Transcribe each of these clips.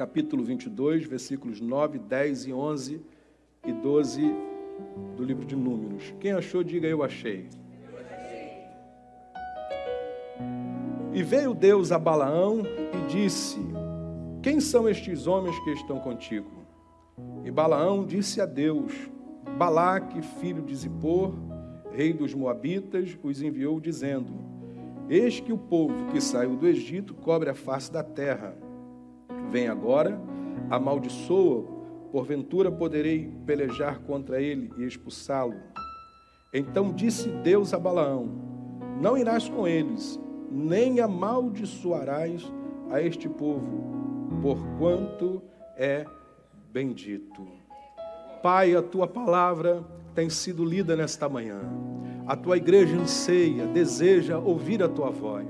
capítulo 22, versículos 9, 10 e 11 e 12 do livro de Números. Quem achou, diga eu achei. E veio Deus a Balaão e disse: Quem são estes homens que estão contigo? E Balaão disse a Deus: Balaque, filho de Zippor, rei dos Moabitas, os enviou, dizendo: Eis que o povo que saiu do Egito cobre a face da terra. Vem agora, amaldiçoa, porventura poderei pelejar contra ele e expulsá-lo. Então disse Deus a Balaão: Não irás com eles, nem amaldiçoarás a este povo, porquanto é bendito. Pai, a tua palavra tem sido lida nesta manhã. A tua igreja anseia, deseja ouvir a tua voz.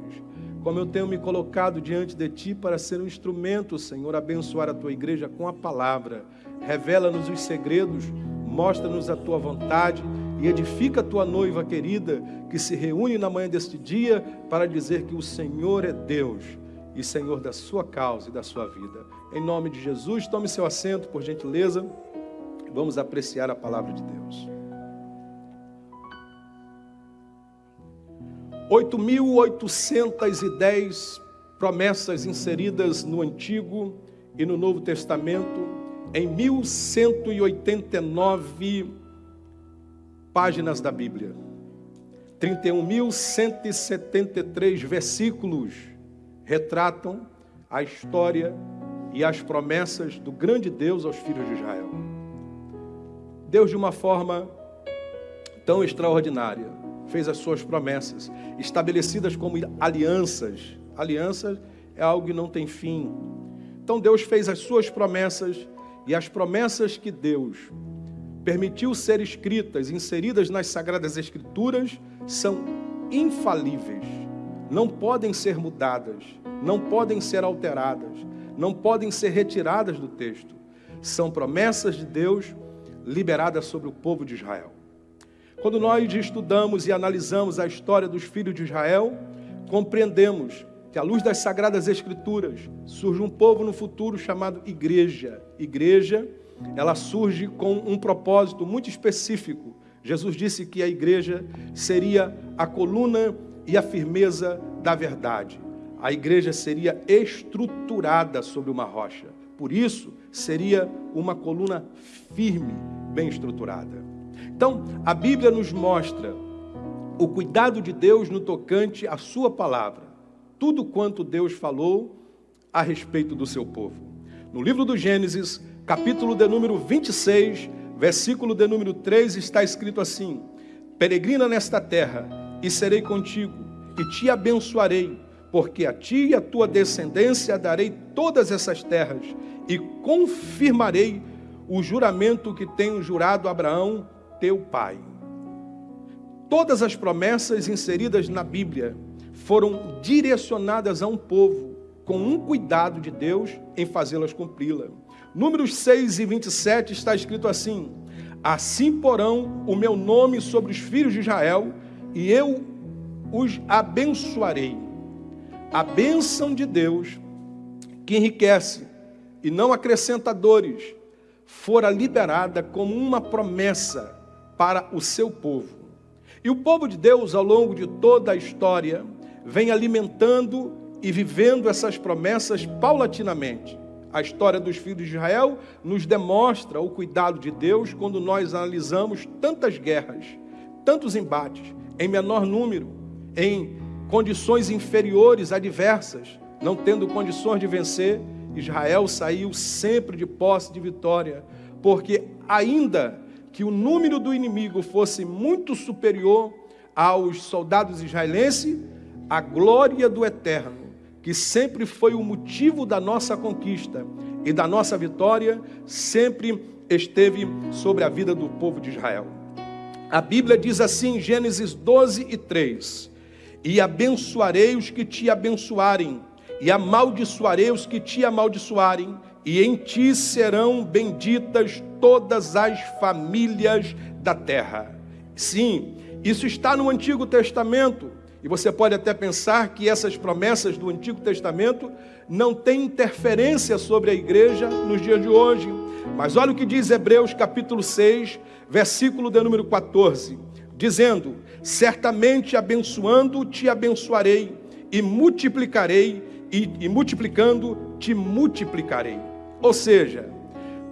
Como eu tenho me colocado diante de ti para ser um instrumento, Senhor, abençoar a tua igreja com a palavra. Revela-nos os segredos, mostra-nos a tua vontade e edifica a tua noiva querida que se reúne na manhã deste dia para dizer que o Senhor é Deus e Senhor da sua causa e da sua vida. Em nome de Jesus, tome seu assento, por gentileza. Vamos apreciar a palavra de Deus. 8.810 promessas inseridas no Antigo e no Novo Testamento, em 1189 páginas da Bíblia. 31.173 versículos retratam a história e as promessas do grande Deus aos filhos de Israel. Deus, de uma forma tão extraordinária, fez as suas promessas, estabelecidas como alianças. Alianças é algo que não tem fim. Então Deus fez as suas promessas e as promessas que Deus permitiu ser escritas, inseridas nas sagradas escrituras, são infalíveis. Não podem ser mudadas, não podem ser alteradas, não podem ser retiradas do texto. São promessas de Deus liberada sobre o povo de Israel. Quando nós estudamos e analisamos a história dos filhos de Israel, compreendemos que, à luz das Sagradas Escrituras, surge um povo no futuro chamado Igreja. Igreja, ela surge com um propósito muito específico. Jesus disse que a igreja seria a coluna e a firmeza da verdade. A igreja seria estruturada sobre uma rocha. Por isso, seria uma coluna firme, bem estruturada. Então, a Bíblia nos mostra o cuidado de Deus no tocante à sua palavra. Tudo quanto Deus falou a respeito do seu povo. No livro do Gênesis, capítulo de número 26, versículo de número 3, está escrito assim: Peregrina nesta terra, e serei contigo, e te abençoarei, porque a ti e a tua descendência darei todas essas terras, e confirmarei o juramento que tenho jurado a Abraão, teu pai. Todas as promessas inseridas na Bíblia foram direcionadas a um povo com um cuidado de Deus em fazê-las cumpri-la. Números 6 e 27 está escrito assim: Assim porão o meu nome sobre os filhos de Israel, e eu os abençoarei. A bênção de Deus, que enriquece e não acrescenta dores, fora liberada como uma promessa para o seu povo. E o povo de Deus, ao longo de toda a história, vem alimentando e vivendo essas promessas paulatinamente. A história dos filhos de Israel nos demonstra o cuidado de Deus quando nós analisamos tantas guerras, tantos embates, em menor número, em condições inferiores, adversas, não tendo condições de vencer, Israel saiu sempre de posse de vitória, porque ainda que o número do inimigo fosse muito superior aos soldados israelenses, a glória do eterno, que sempre foi o motivo da nossa conquista e da nossa vitória, sempre esteve sobre a vida do povo de Israel. A Bíblia diz assim em Gênesis 12 e 3: E abençoarei os que te abençoarem, e amaldiçoarei os que te amaldiçoarem, e em ti serão benditas todas as famílias da terra. Sim, isso está no Antigo Testamento, E você pode até pensar que essas promessas do Antigo Testamento não têm interferência sobre a igreja nos dias de hoje. Mas olha o que diz Hebreus capítulo 6, versículo de número 14, dizendo: Certamente abençoando te abençoarei, e multiplicarei, e, e multiplicando te multiplicarei. Ou seja,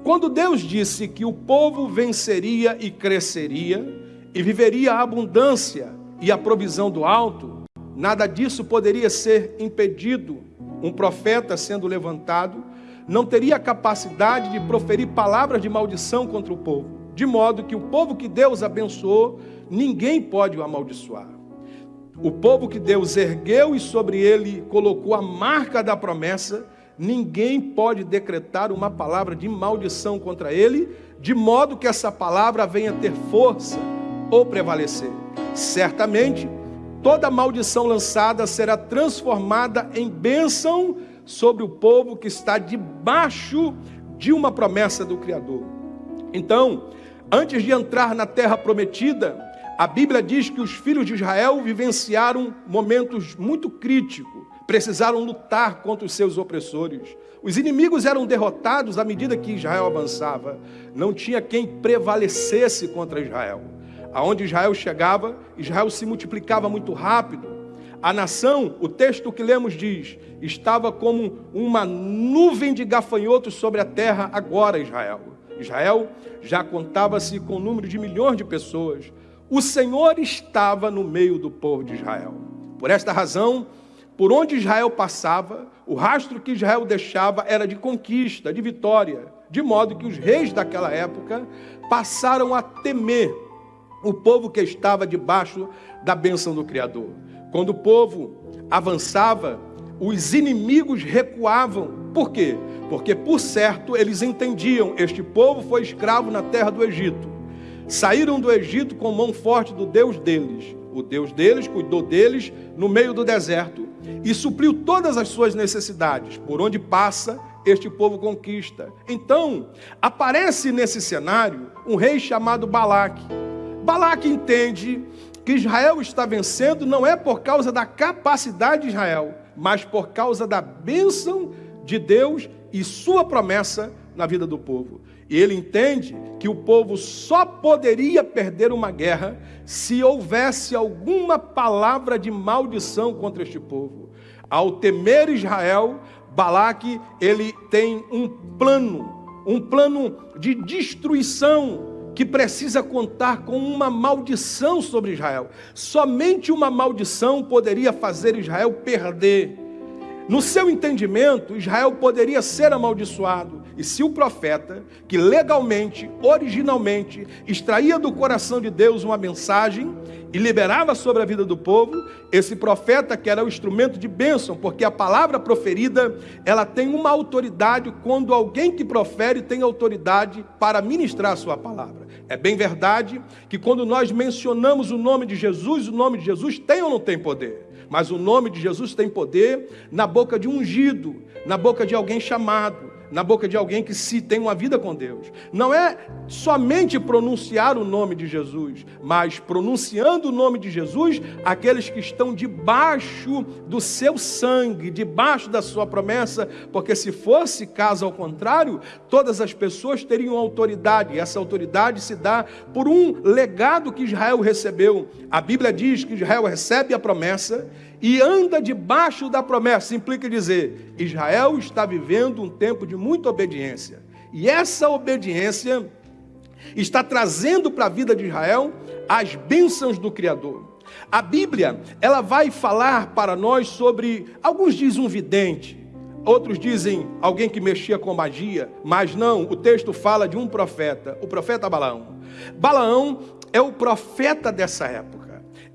quando Deus disse que o povo venceria e cresceria, e viveria a abundância e a provisão do alto, nada disso poderia ser impedido. Um profeta sendo levantado não teria capacidade de proferir palavras de maldição contra o povo, de modo que o povo que Deus abençoou, ninguém pode o amaldiçoar. O povo que Deus ergueu e sobre ele colocou a marca da promessa, ninguém pode decretar uma palavra de maldição contra ele, de modo que essa palavra venha ter força ou prevalecer. Certamente, toda maldição lançada será transformada em bênção sobre o povo que está debaixo de uma promessa do Criador. Então, antes de entrar na terra prometida, a Bíblia diz que os filhos de Israel vivenciaram momentos muito críticos, precisaram lutar contra os seus opressores. Os inimigos eram derrotados à medida que Israel avançava. Não tinha quem prevalecesse contra Israel. Aonde Israel chegava, Israel se multiplicava muito rápido. A nação, o texto que lemos diz, estava como uma nuvem de gafanhotos sobre a terra agora, Israel. Israel já contava-se com o um número de milhões de pessoas. O Senhor estava no meio do povo de Israel. Por esta razão, por onde Israel passava, o rastro que Israel deixava era de conquista, de vitória, de modo que os reis daquela época passaram a temer o povo que estava debaixo da bênção do Criador. Quando o povo avançava, os inimigos recuavam. Por quê? Porque, por certo, eles entendiam: este povo foi escravo na terra do Egito. Saíram do Egito com mão forte do Deus deles. O Deus deles cuidou deles no meio do deserto e supriu todas as suas necessidades. Por onde passa, este povo conquista. Então, aparece nesse cenário um rei chamado Balaque. Balaque entende que Israel está vencendo não é por causa da capacidade de Israel, mas por causa da bênção de Deus e sua promessa na vida do povo. E ele entende que o povo só poderia perder uma guerra se houvesse alguma palavra de maldição contra este povo. Ao temer Israel, Balaque, ele tem um plano, um plano de destruição que precisa contar com uma maldição sobre Israel. Somente uma maldição poderia fazer Israel perder. No seu entendimento, Israel poderia ser amaldiçoado. E se o profeta, que legalmente, originalmente, extraía do coração de Deus uma mensagem e liberava sobre a vida do povo, esse profeta que era o instrumento de bênção, porque a palavra proferida, ela tem uma autoridade quando alguém que profere tem autoridade para ministrar a sua palavra. É bem verdade que quando nós mencionamos o nome de Jesus, o nome de Jesus tem ou não tem poder? Mas o nome de Jesus tem poder na boca de um ungido, na boca de alguém chamado na boca de alguém que se tem uma vida com Deus. Não é somente pronunciar o nome de Jesus, mas pronunciando o nome de Jesus, aqueles que estão debaixo do seu sangue, debaixo da sua promessa, porque se fosse caso ao contrário, todas as pessoas teriam autoridade, e essa autoridade se dá por um legado que Israel recebeu. A Bíblia diz que Israel recebe a promessa e anda debaixo da promessa. Implica dizer: Israel está vivendo um tempo de muita obediência. E essa obediência está trazendo para a vida de Israel as bênçãos do Criador. A Bíblia, ela vai falar para nós sobre, alguns dizem um vidente, outros dizem alguém que mexia com magia, mas não, o texto fala de um profeta, o profeta Balaão. Balaão é o profeta dessa época.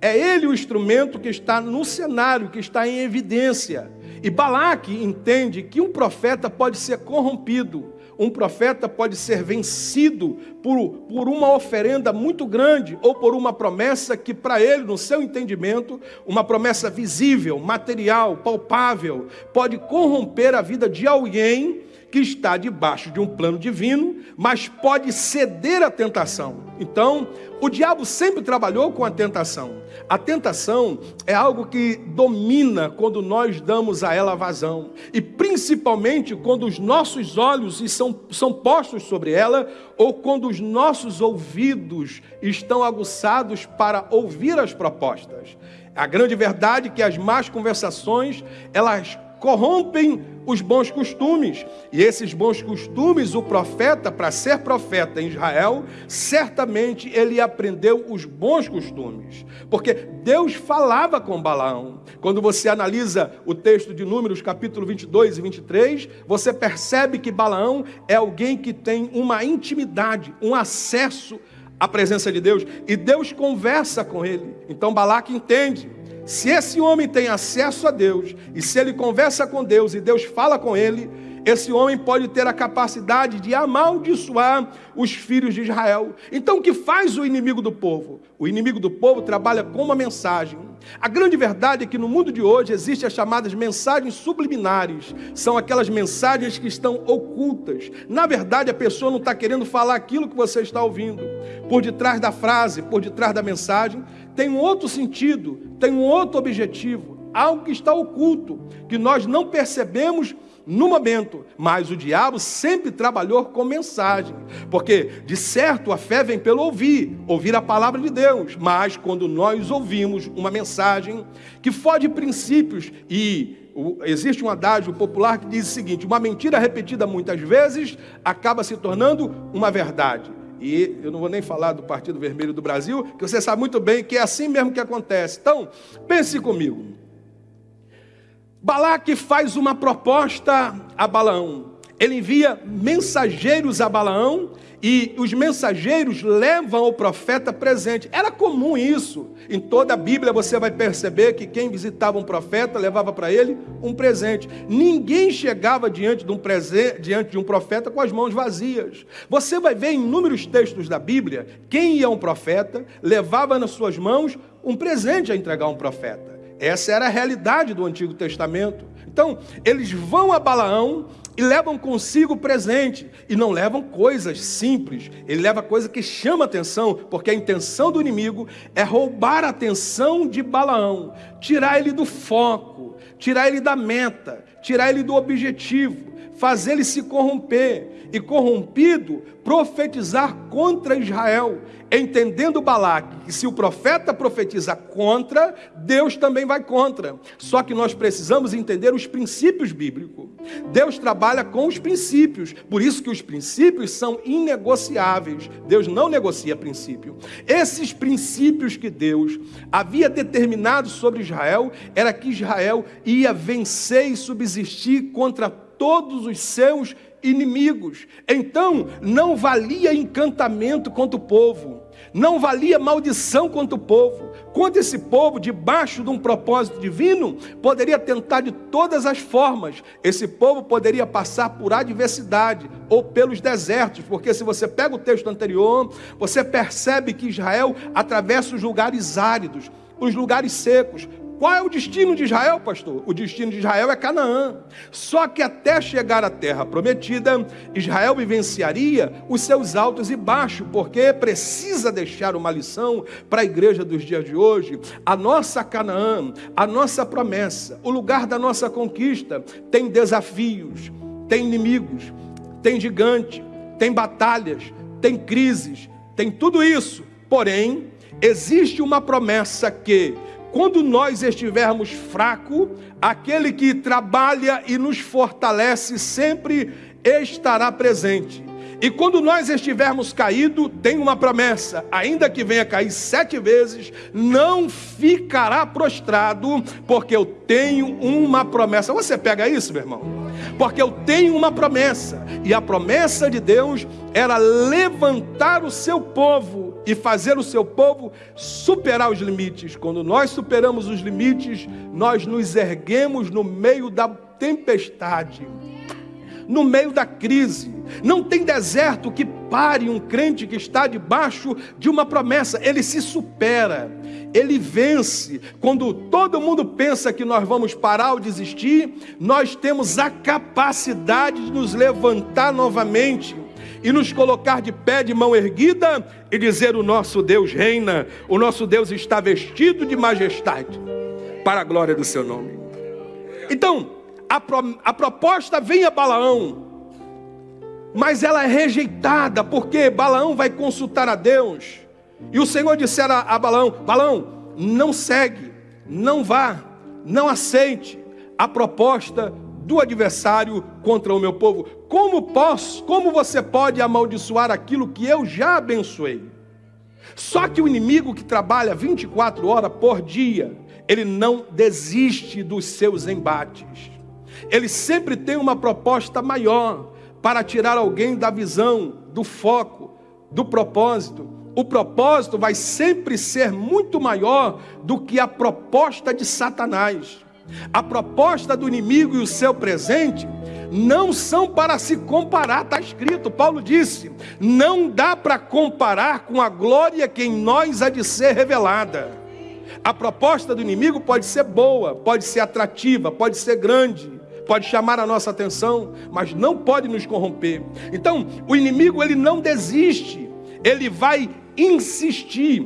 É ele o instrumento que está no cenário, que está em evidência. E Balaque entende que um profeta pode ser corrompido, um profeta pode ser vencido por, por uma oferenda muito grande ou por uma promessa que, para ele, no seu entendimento, uma promessa visível, material, palpável, pode corromper a vida de alguém que está debaixo de um plano divino, mas pode ceder à tentação. Então, o diabo sempre trabalhou com a tentação. A tentação é algo que domina quando nós damos a ela vazão, e principalmente quando os nossos olhos são, são postos sobre ela, ou quando os nossos ouvidos estão aguçados para ouvir as propostas. A grande verdade é que as más conversações, elas corrompem os bons costumes. E esses bons costumes, o profeta, para ser profeta em Israel, certamente ele aprendeu os bons costumes. Porque Deus falava com Balaão. Quando você analisa o texto de Números, capítulo 22 e 23, você percebe que Balaão é alguém que tem uma intimidade, um acesso à presença de Deus. E Deus conversa com ele. Então Balaque entende se esse homem tem acesso a Deus, e se ele conversa com Deus e Deus fala com ele, esse homem pode ter a capacidade de amaldiçoar os filhos de Israel. Então, o que faz o inimigo do povo? O inimigo do povo trabalha com uma mensagem. A grande verdade é que no mundo de hoje existem as chamadas mensagens subliminares. São aquelas mensagens que estão ocultas. Na verdade, a pessoa não está querendo falar aquilo que você está ouvindo. Por detrás da frase, por detrás da mensagem, tem um outro sentido, tem um outro objetivo, algo que está oculto, que nós não percebemos no momento, mas o diabo sempre trabalhou com mensagem, porque de certo a fé vem pelo ouvir, ouvir a palavra de Deus, mas quando nós ouvimos uma mensagem que foge princípios e existe um adágio popular que diz o seguinte: uma mentira repetida muitas vezes acaba se tornando uma verdade. E eu não vou nem falar do Partido Vermelho do Brasil, que você sabe muito bem que é assim mesmo que acontece. Então, pense comigo. Balaque faz uma proposta a Balaão. Ele envia mensageiros a Balaão e os mensageiros levam o profeta presente. Era comum isso. Em toda a Bíblia você vai perceber que quem visitava um profeta levava para ele um presente. Ninguém chegava diante de um presente, diante de um profeta com as mãos vazias. Você vai ver em inúmeros textos da Bíblia, quem ia a um profeta levava nas suas mãos um presente a entregar a um profeta. Essa era a realidade do Antigo Testamento. Então, eles vão a Balaão e levam consigo presente e não levam coisas simples, ele leva coisa que chama atenção, porque a intenção do inimigo é roubar a atenção de Balaão, tirar ele do foco, tirar ele da meta, tirar ele do objetivo, fazer ele se corromper e corrompido profetizar contra Israel, entendendo Balaque que se o profeta profetiza contra, Deus também vai contra. Só que nós precisamos entender os princípios bíblicos. Deus trabalha com os princípios, por isso que os princípios são inegociáveis. Deus não negocia princípio. Esses princípios que Deus havia determinado sobre Israel era que Israel ia vencer e subsistir contra todos os seus inimigos. Então, não valia encantamento contra o povo, não valia maldição contra o povo. Contra esse povo, debaixo de um propósito divino, poderia tentar de todas as formas. Esse povo poderia passar por adversidade ou pelos desertos, porque se você pega o texto anterior, você percebe que Israel atravessa os lugares áridos, os lugares secos, qual é o destino de Israel, pastor? O destino de Israel é Canaã. Só que até chegar à terra prometida, Israel vivenciaria os seus altos e baixos, porque precisa deixar uma lição para a igreja dos dias de hoje. A nossa Canaã, a nossa promessa, o lugar da nossa conquista tem desafios, tem inimigos, tem gigante, tem batalhas, tem crises, tem tudo isso. Porém, existe uma promessa que quando nós estivermos fracos, aquele que trabalha e nos fortalece sempre estará presente. E quando nós estivermos caído, tem uma promessa: ainda que venha cair sete vezes, não ficará prostrado, porque eu tenho uma promessa. Você pega isso, meu irmão? Porque eu tenho uma promessa, e a promessa de Deus era levantar o seu povo e fazer o seu povo superar os limites. Quando nós superamos os limites, nós nos erguemos no meio da tempestade no meio da crise. Não tem deserto que pare um crente que está debaixo de uma promessa, ele se supera. ele vence. Quando todo mundo pensa que nós vamos parar ou desistir, nós temos a capacidade de nos levantar novamente e nos colocar de pé, de mão erguida e dizer: O nosso Deus reina, o nosso Deus está vestido de majestade, para a glória do seu nome. Então, a, pro, a proposta vem a Balaão, mas ela é rejeitada, porque Balaão vai consultar a Deus. E o Senhor dissera a Balaão: Balaão, não segue, não vá, não aceite a proposta do adversário contra o meu povo. Como posso, como você pode amaldiçoar aquilo que eu já abençoei? Só que o inimigo que trabalha 24 horas por dia, ele não desiste dos seus embates. Ele sempre tem uma proposta maior para tirar alguém da visão, do foco, do propósito. O propósito vai sempre ser muito maior do que a proposta de Satanás. A proposta do inimigo e o seu presente não são para se comparar, está escrito, Paulo disse: não dá para comparar com a glória que em nós há de ser revelada. A proposta do inimigo pode ser boa, pode ser atrativa, pode ser grande, pode chamar a nossa atenção, mas não pode nos corromper. Então, o inimigo ele não desiste, ele vai insistir,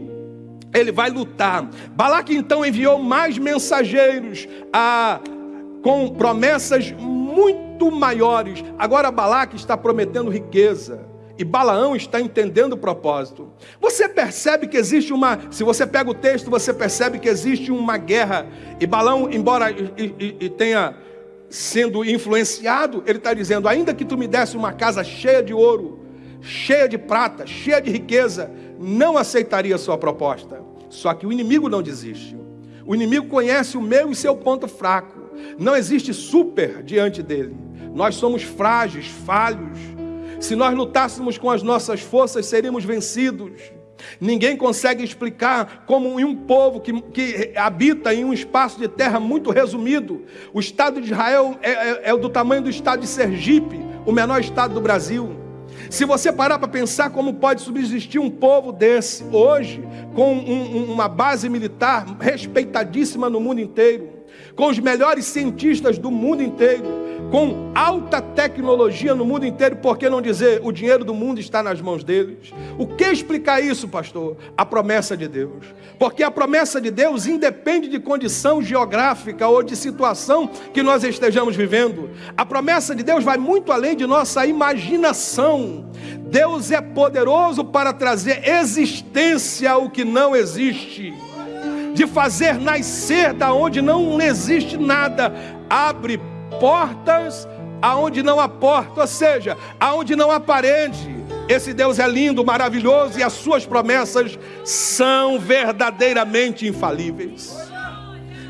ele vai lutar. Balaque então enviou mais mensageiros a, com promessas muito maiores. Agora Balaque está prometendo riqueza. E Balaão está entendendo o propósito. Você percebe que existe uma. Se você pega o texto, você percebe que existe uma guerra. E Balaão, embora e, e, e tenha sendo influenciado, ele está dizendo: ainda que tu me desse uma casa cheia de ouro, cheia de prata, cheia de riqueza, não aceitaria a sua proposta. Só que o inimigo não desiste. O inimigo conhece o meu e seu ponto fraco. Não existe super diante dele. Nós somos frágeis, falhos. Se nós lutássemos com as nossas forças, seríamos vencidos. Ninguém consegue explicar como em um povo que, que, habita em um espaço de terra muito resumido, o Estado de Israel é, é, é do tamanho do Estado de Sergipe, o menor estado do Brasil. Se você parar para pensar como pode subsistir um povo desse hoje, com um, uma base militar respeitadíssima no mundo inteiro, com os melhores cientistas do mundo inteiro, com alta tecnologia no mundo inteiro, por que não dizer o dinheiro do mundo está nas mãos deles? O que explicar isso, pastor? A promessa de Deus. Porque a promessa de Deus independe de condição geográfica ou de situação que nós estejamos vivendo. A promessa de Deus vai muito além de nossa imaginação. Deus é poderoso para trazer existência ao que não existe de fazer nascer da onde não existe nada, abre portas aonde não há porta, ou seja, aonde não há parede. Esse Deus é lindo, maravilhoso e as suas promessas são verdadeiramente infalíveis.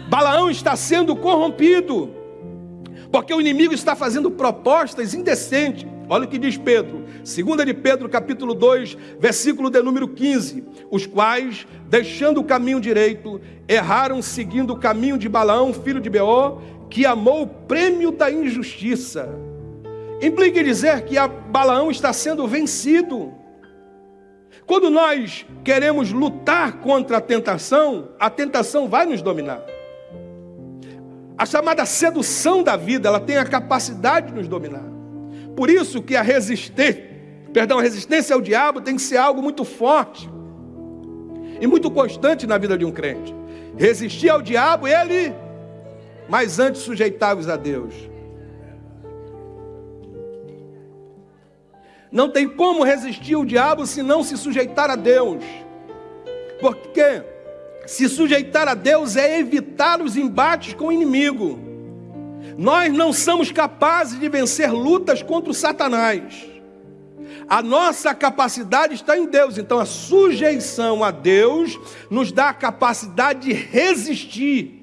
Balaão está sendo corrompido, porque o inimigo está fazendo propostas indecentes. Olha o que diz Pedro, 2 de Pedro, capítulo 2, versículo de número 15: os quais, deixando o caminho direito, erraram seguindo o caminho de Balaão, filho de Beor, que amou o prêmio da injustiça. Implica dizer que Balaão está sendo vencido. Quando nós queremos lutar contra a tentação, a tentação vai nos dominar. A chamada sedução da vida, ela tem a capacidade de nos dominar. Por isso que a resistência, perdão, a resistência ao diabo tem que ser algo muito forte e muito constante na vida de um crente. Resistir ao diabo, ele mas antes sujeitai-vos a Deus. Não tem como resistir o diabo se não se sujeitar a Deus. Porque se sujeitar a Deus é evitar os embates com o inimigo. Nós não somos capazes de vencer lutas contra o Satanás. A nossa capacidade está em Deus. Então a sujeição a Deus nos dá a capacidade de resistir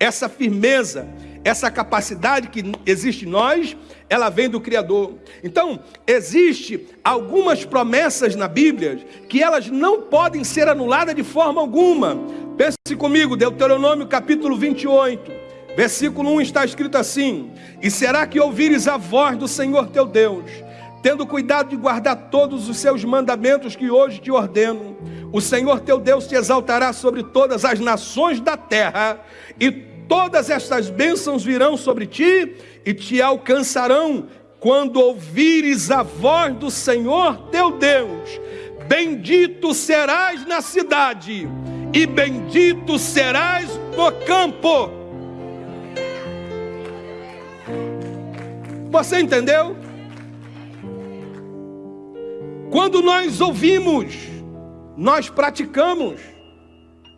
essa firmeza, essa capacidade que existe em nós, ela vem do Criador. Então, existe algumas promessas na Bíblia que elas não podem ser anuladas de forma alguma. Pense comigo, Deuteronômio capítulo 28, versículo 1 está escrito assim: E será que ouvires a voz do Senhor teu Deus, tendo cuidado de guardar todos os seus mandamentos que hoje te ordeno, o Senhor teu Deus te exaltará sobre todas as nações da terra, e todas estas bênçãos virão sobre ti e te alcançarão quando ouvires a voz do Senhor teu Deus. Bendito serás na cidade, e bendito serás no campo. Você entendeu? Quando nós ouvimos, nós praticamos.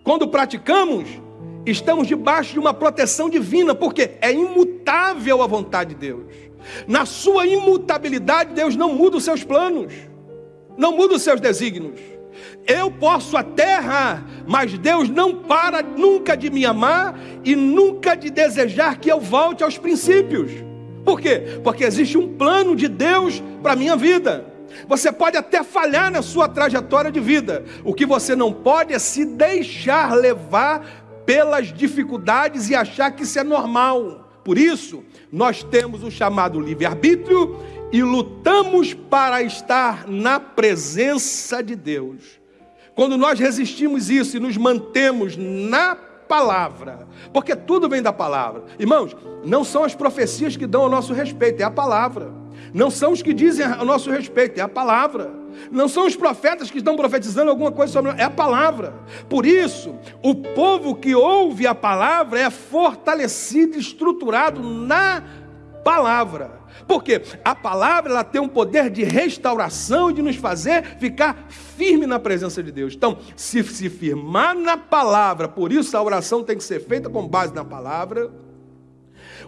Quando praticamos, estamos debaixo de uma proteção divina, porque é imutável a vontade de Deus. Na sua imutabilidade, Deus não muda os seus planos, não muda os seus desígnios. Eu posso até errar, mas Deus não para nunca de me amar e nunca de desejar que eu volte aos princípios. Por quê? Porque existe um plano de Deus para a minha vida. Você pode até falhar na sua trajetória de vida. O que você não pode é se deixar levar pelas dificuldades e achar que isso é normal. Por isso, nós temos o chamado livre-arbítrio e lutamos para estar na presença de Deus. Quando nós resistimos isso e nos mantemos na palavra, porque tudo vem da palavra. Irmãos, não são as profecias que dão ao nosso respeito, é a palavra. Não são os que dizem a nosso respeito, é a palavra. Não são os profetas que estão profetizando alguma coisa sobre nós, é a palavra. Por isso, o povo que ouve a palavra é fortalecido, estruturado na palavra. Porque a palavra ela tem um poder de restauração e de nos fazer ficar firme na presença de Deus. Então, se se firmar na palavra, por isso a oração tem que ser feita com base na palavra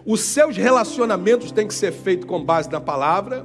os seus relacionamentos têm que ser feitos com base na palavra.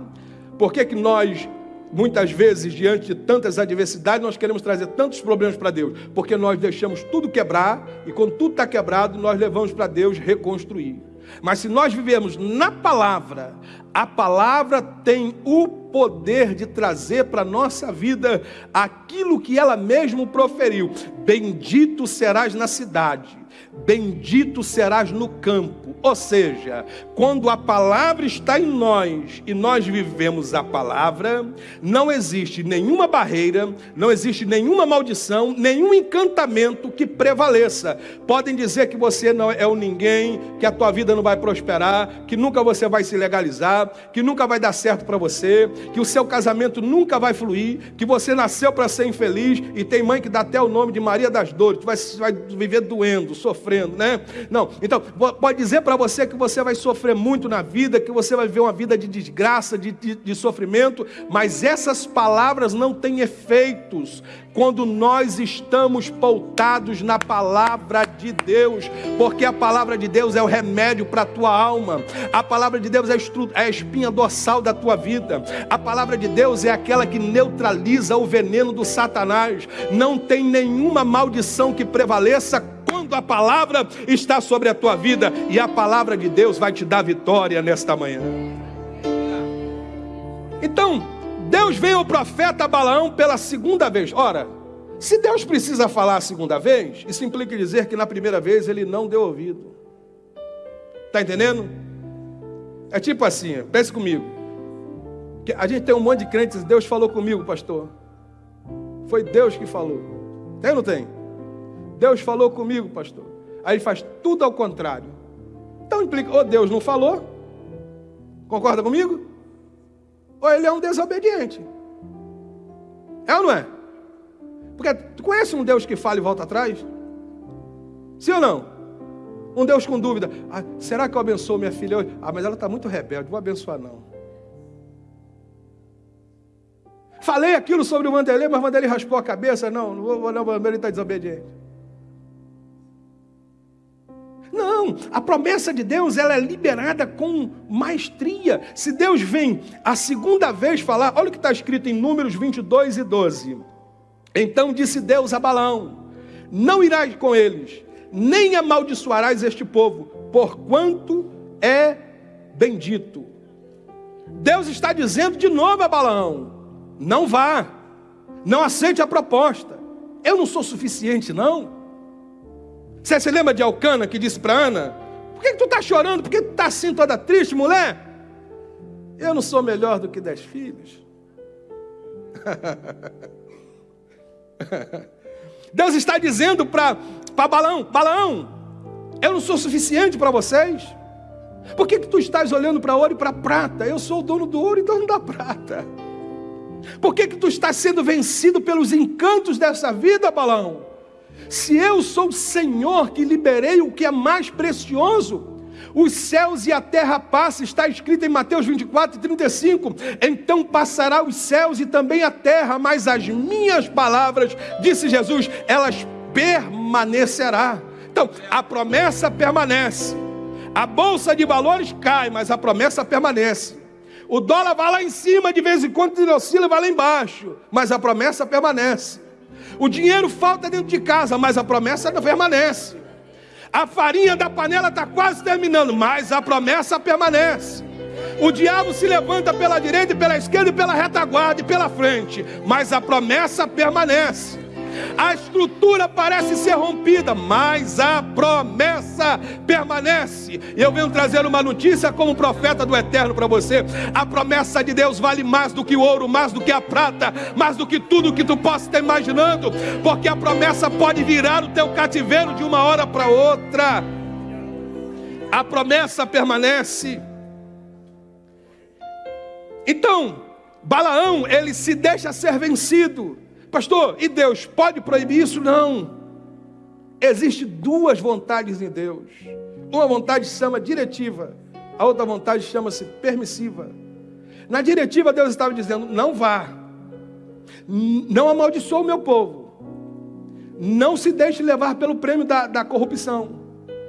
Por que, que nós, muitas vezes, diante de tantas adversidades, nós queremos trazer tantos problemas para Deus? Porque nós deixamos tudo quebrar e quando tudo está quebrado, nós levamos para Deus reconstruir. Mas se nós vivemos na palavra, a palavra tem o poder de trazer para a nossa vida aquilo que ela mesmo proferiu. Bendito serás na cidade, bendito serás no campo. Ou seja, quando a palavra está em nós e nós vivemos a palavra, não existe nenhuma barreira, não existe nenhuma maldição, nenhum encantamento que prevaleça. Podem dizer que você não é o ninguém, que a tua vida não vai prosperar, que nunca você vai se legalizar, que nunca vai dar certo para você, que o seu casamento nunca vai fluir, que você nasceu para ser infeliz e tem mãe que dá até o nome de Maria das Dores, tu vai, vai viver doendo, sofrendo, né? Não, então pode dizer para você que você vai sofrer muito na vida, que você vai viver uma vida de desgraça, de, de, de sofrimento, mas essas palavras não têm efeitos quando nós estamos pautados na palavra de Deus, porque a palavra de Deus é o remédio para a tua alma, a palavra de Deus é, é a espinha dorsal da tua vida, a palavra de Deus é aquela que neutraliza o veneno do Satanás, não tem nenhuma maldição que prevaleça quando a palavra está sobre a tua vida, e a palavra de Deus vai te dar vitória nesta manhã. Então, Deus veio ao profeta Balaão pela segunda vez. Ora, se Deus precisa falar a segunda vez, isso implica dizer que na primeira vez ele não deu ouvido. Está entendendo? É tipo assim, pense comigo. A gente tem um monte de crentes, Deus falou comigo, pastor. Foi Deus que falou. Tem ou não tem? Deus falou comigo, pastor. Aí ele faz tudo ao contrário. Então implica, ou Deus não falou, concorda comigo? ou ele é um desobediente. É ou não é? Porque tu conhece um Deus que fala e volta atrás? Sim ou não? Um Deus com dúvida. Ah, será que eu abençoo minha filha hoje? Ah, mas ela está muito rebelde, vou abençoar não. Falei aquilo sobre o Vanderlei, mas o Vanderlei raspou a cabeça. Não, não não, o Vanderlei está desobediente. Não, a promessa de Deus ela é liberada com maestria. Se Deus vem a segunda vez falar, olha o que está escrito em Números 22 e 12. Então disse Deus a Balão: Não irás com eles, nem amaldiçoarás este povo, porquanto é bendito. Deus está dizendo de novo a Balaão: Não vá, não aceite a proposta. Eu não sou suficiente, não. Você se lembra de Alcana que disse para Ana: Por que, que tu está chorando? Por que tu está assim toda triste, mulher? Eu não sou melhor do que dez filhos. Deus está dizendo para Balaão: Balaão, eu não sou suficiente para vocês. Por que, que tu estás olhando para ouro e para prata? Eu sou o dono do ouro e dono da prata. Por que, que tu estás sendo vencido pelos encantos dessa vida, Balaão? Se eu sou o Senhor que liberei o que é mais precioso, os céus e a terra passam, está escrito em Mateus 24, 35. Então passará os céus e também a terra, mas as minhas palavras, disse Jesus, elas permanecerá. Então, a promessa permanece. A bolsa de valores cai, mas a promessa permanece. O dólar vai lá em cima, de vez em quando ele oscila, vai lá embaixo, mas a promessa permanece. O dinheiro falta dentro de casa, mas a promessa não permanece. A farinha da panela está quase terminando, mas a promessa permanece. O diabo se levanta pela direita pela esquerda pela retaguarda e pela frente, mas a promessa permanece. A estrutura parece ser rompida, mas a promessa permanece. E eu venho trazer uma notícia como profeta do eterno para você. A promessa de Deus vale mais do que o ouro, mais do que a prata, mais do que tudo que tu possa estar imaginando, porque a promessa pode virar o teu cativeiro de uma hora para outra. A promessa permanece. Então, Balaão, ele se deixa ser vencido. Pastor, e Deus pode proibir isso? Não. Existem duas vontades em Deus. Uma vontade chama diretiva, a outra vontade chama-se permissiva. Na diretiva, Deus estava dizendo: não vá, não amaldiçoe o meu povo, não se deixe levar pelo prêmio da, da corrupção,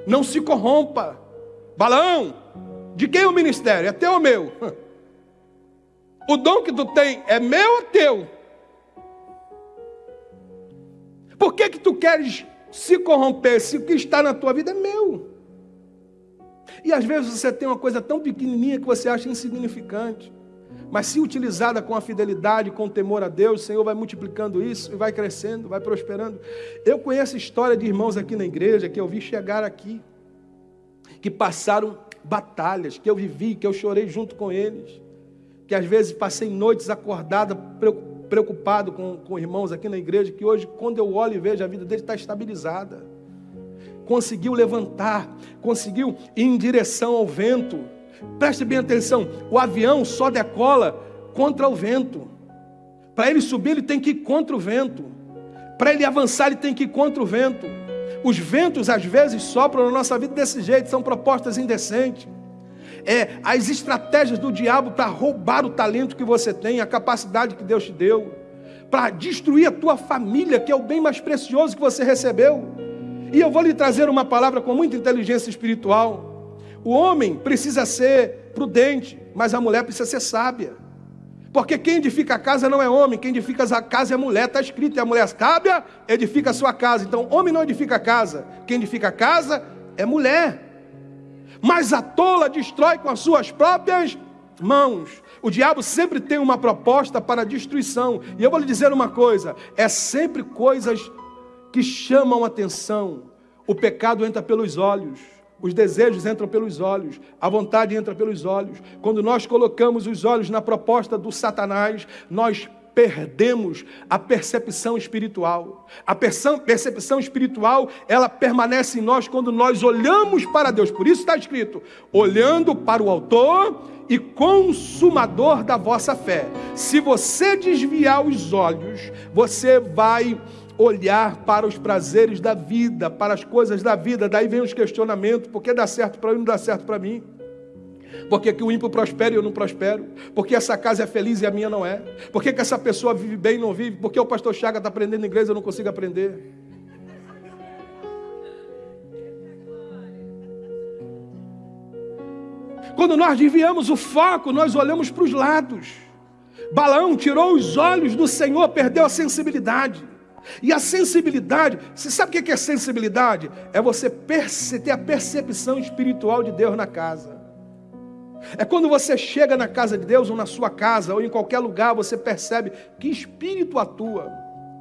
não se corrompa. Balão, de quem é o ministério? É teu ou meu? O dom que tu tem é meu ou teu? Por que, que tu queres se corromper se o que está na tua vida é meu? E às vezes você tem uma coisa tão pequenininha que você acha insignificante. Mas se utilizada com a fidelidade, com o temor a Deus, o Senhor vai multiplicando isso e vai crescendo, vai prosperando. Eu conheço história de irmãos aqui na igreja que eu vi chegar aqui, que passaram batalhas, que eu vivi, que eu chorei junto com eles, que às vezes passei noites acordada, preocupado preocupado com, com irmãos aqui na igreja, que hoje, quando eu olho e vejo, a vida dele está estabilizada. Conseguiu levantar, conseguiu ir em direção ao vento. Preste bem atenção: o avião só decola contra o vento. Para ele subir, ele tem que ir contra o vento. Para ele avançar, ele tem que ir contra o vento. Os ventos, às vezes, sopram na nossa vida desse jeito, são propostas indecentes é, as estratégias do diabo para roubar o talento que você tem, a capacidade que Deus te deu, para destruir a tua família, que é o bem mais precioso que você recebeu. E eu vou lhe trazer uma palavra com muita inteligência espiritual. O homem precisa ser prudente, mas a mulher precisa ser sábia. Porque quem edifica a casa não é homem, quem edifica a casa é mulher. Está escrito, e a mulher sábia edifica a sua casa. Então, homem não edifica a casa, quem edifica a casa é mulher mas a tola destrói com as suas próprias mãos. O diabo sempre tem uma proposta para destruição. E eu vou lhe dizer uma coisa: é sempre coisas que chamam atenção. O pecado entra pelos olhos. Os desejos entram pelos olhos, a vontade entra pelos olhos. Quando nós colocamos os olhos na proposta do Satanás, nós perdemos a percepção espiritual. A percepção espiritual, ela permanece em nós quando nós olhamos para Deus. Por isso está escrito: olhando para o Autor e Consumador da vossa fé. Se você desviar os olhos, você vai olhar para os prazeres da vida, para as coisas da vida. Daí vem os questionamentos: por que dá certo para mim, não dá certo para mim? Porque que o ímpio prospera e eu não prospero? Porque essa casa é feliz e a minha não é? Porque que essa pessoa vive bem e não vive? Porque o pastor Chaga está aprendendo inglês e eu não consigo aprender? Quando nós desviamos o foco, nós olhamos para os lados. Balão tirou os olhos do Senhor, perdeu a sensibilidade. E a sensibilidade, você sabe o que é sensibilidade? É você ter a percepção espiritual de Deus na casa. É quando você chega na casa de Deus, ou na sua casa, ou em qualquer lugar, você percebe que espírito atua.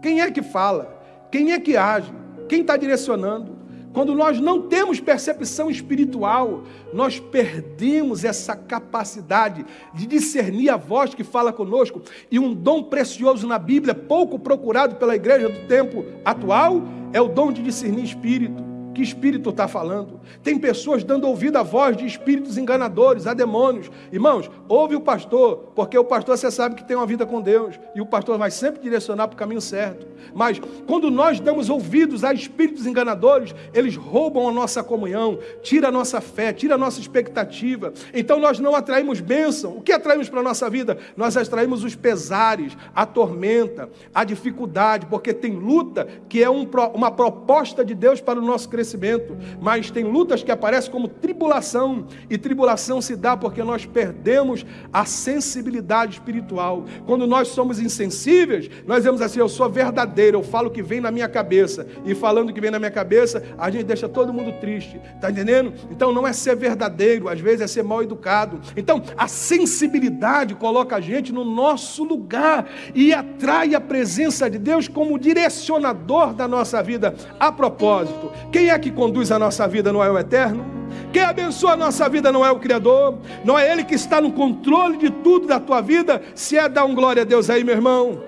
Quem é que fala? Quem é que age? Quem está direcionando? Quando nós não temos percepção espiritual, nós perdemos essa capacidade de discernir a voz que fala conosco. E um dom precioso na Bíblia, pouco procurado pela igreja do tempo atual, é o dom de discernir espírito. Que espírito está falando? Tem pessoas dando ouvido à voz de espíritos enganadores, a demônios. Irmãos, ouve o pastor, porque o pastor você sabe que tem uma vida com Deus, e o pastor vai sempre direcionar para o caminho certo. Mas quando nós damos ouvidos a espíritos enganadores, eles roubam a nossa comunhão, tira a nossa fé, tira a nossa expectativa. Então nós não atraímos bênção. O que atraímos para a nossa vida? Nós atraímos os pesares, a tormenta, a dificuldade, porque tem luta que é um, uma proposta de Deus para o nosso crescimento crescimento, mas tem lutas que aparecem como tribulação, e tribulação se dá porque nós perdemos a sensibilidade espiritual. Quando nós somos insensíveis, nós dizemos assim: eu sou verdadeiro, eu falo o que vem na minha cabeça, e falando o que vem na minha cabeça, a gente deixa todo mundo triste, está entendendo? Então não é ser verdadeiro, às vezes é ser mal educado. Então a sensibilidade coloca a gente no nosso lugar e atrai a presença de Deus como direcionador da nossa vida. A propósito, quem é que conduz a nossa vida não é o eterno? Quem abençoa a nossa vida não é o Criador? Não é Ele que está no controle de tudo da tua vida? Se é, dá um glória a Deus aí, meu irmão.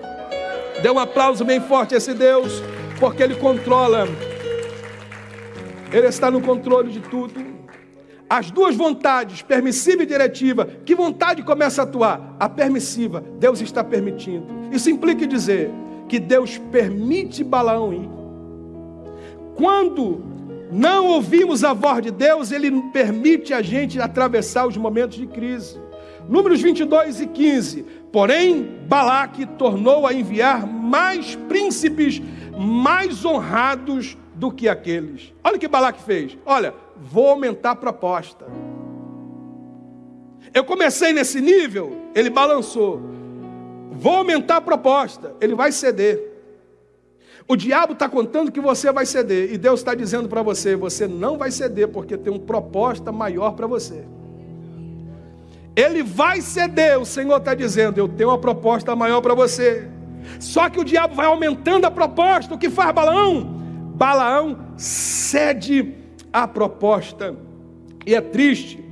Dê um aplauso bem forte a esse Deus, porque Ele controla. Ele está no controle de tudo. As duas vontades, permissiva e diretiva, que vontade começa a atuar? A permissiva, Deus está permitindo. Isso implica dizer que Deus permite Balaão ir. Quando não ouvimos a voz de Deus, Ele permite a gente atravessar os momentos de crise. Números 22 e 15. Porém, Balaque tornou a enviar mais príncipes mais honrados do que aqueles. Olha o que Balaque fez. Olha, vou aumentar a proposta. Eu comecei nesse nível, ele balançou. Vou aumentar a proposta, ele vai ceder. O diabo está contando que você vai ceder, e Deus está dizendo para você: você não vai ceder, porque tem uma proposta maior para você. Ele vai ceder, o Senhor está dizendo: eu tenho uma proposta maior para você. Só que o diabo vai aumentando a proposta. O que faz Balaão? Balaão cede a proposta. E é triste,